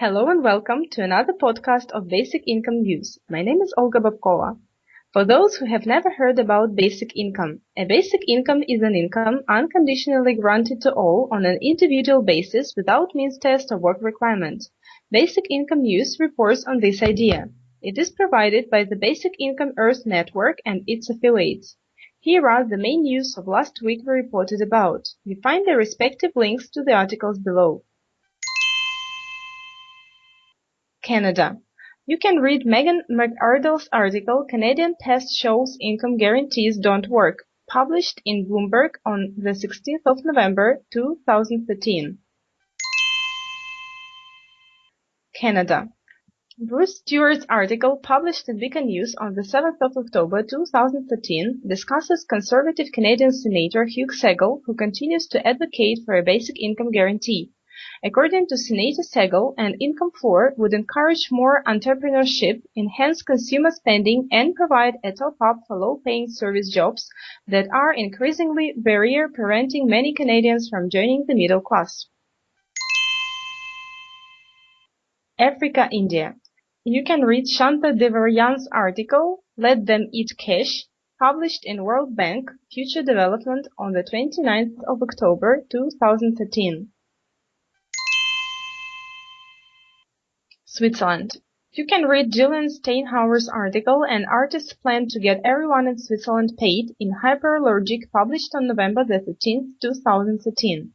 Hello and welcome to another podcast of Basic Income News. My name is Olga Babkova. For those who have never heard about basic income, a basic income is an income unconditionally granted to all on an individual basis without means test or work requirement. Basic Income News reports on this idea. It is provided by the Basic Income Earth Network and its affiliates. Here are the main news of last week we reported about. You find the respective links to the articles below. Canada. You can read Megan McArdle's article Canadian Test Shows Income Guarantees Don't Work, published in Bloomberg on the 16th of November 2013. Canada. Bruce Stewart's article, published in Beacon News on the 7th of October 2013, discusses conservative Canadian Senator Hugh Segal, who continues to advocate for a basic income guarantee. According to Senator Segal, an income floor would encourage more entrepreneurship, enhance consumer spending, and provide a top-up for low-paying service jobs that are increasingly barrier preventing many Canadians from joining the middle class. Africa, India. You can read Shanta Devarajan's article, Let Them Eat Cash, published in World Bank Future Development on the 29th of October 2013. Switzerland. You can read Jillian Steinhauer's article An Artist's Plan to Get Everyone in Switzerland Paid in Hyperallergic published on November 13, 2013.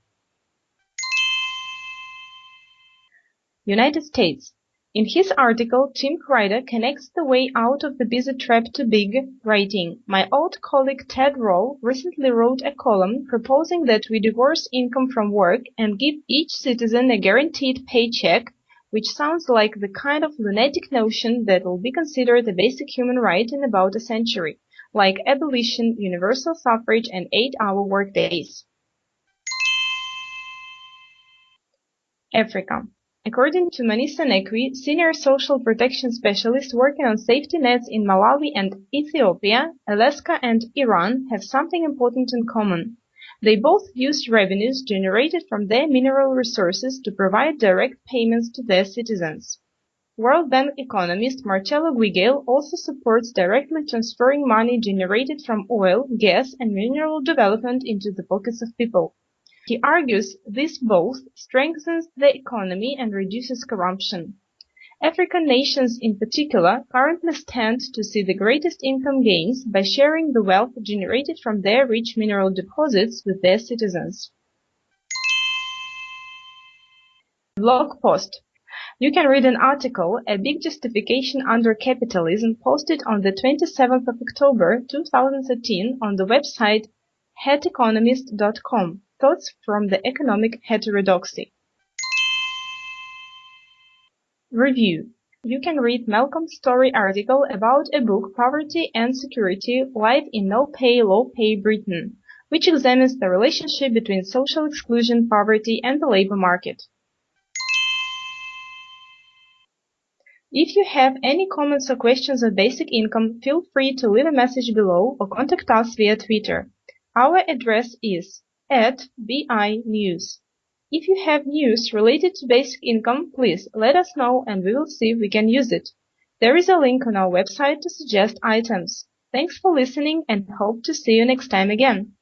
United States. In his article, Tim Kreider connects the way out of the busy trap to big, writing, My old colleague Ted Rall recently wrote a column proposing that we divorce income from work and give each citizen a guaranteed paycheck, which sounds like the kind of lunatic notion that will be considered a basic human right in about a century, like abolition, universal suffrage, and eight-hour workdays. Africa. According to Manisa Nekwi, senior social protection specialist working on safety nets in Malawi and Ethiopia, Alaska and Iran have something important in common. They both use revenues generated from their mineral resources to provide direct payments to their citizens. World Bank economist Marcelo Giugale also supports directly transferring money generated from oil, gas, and mineral development into the pockets of people. He argues this both strengthens the economy and reduces corruption. African nations in particular currently stand to see the greatest income gains by sharing the wealth generated from their rich mineral deposits with their citizens. Blog post. You can read an article, A Big Justification Under Capitalism, posted on the 27th of October 2013 on the website heteconomist.com. Thoughts from the Economic Heterodoxy. Review. You can read Malcolm's Story article about a book Poverty and Security Life in No Pay Low Pay Britain, which examines the relationship between social exclusion, poverty and the labor market. If you have any comments or questions on basic income, feel free to leave a message below or contact us via Twitter. Our address is at BI News. If you have news related to basic income, please let us know and we will see if we can use it. There is a link on our website to suggest items. Thanks for listening and hope to see you next time again.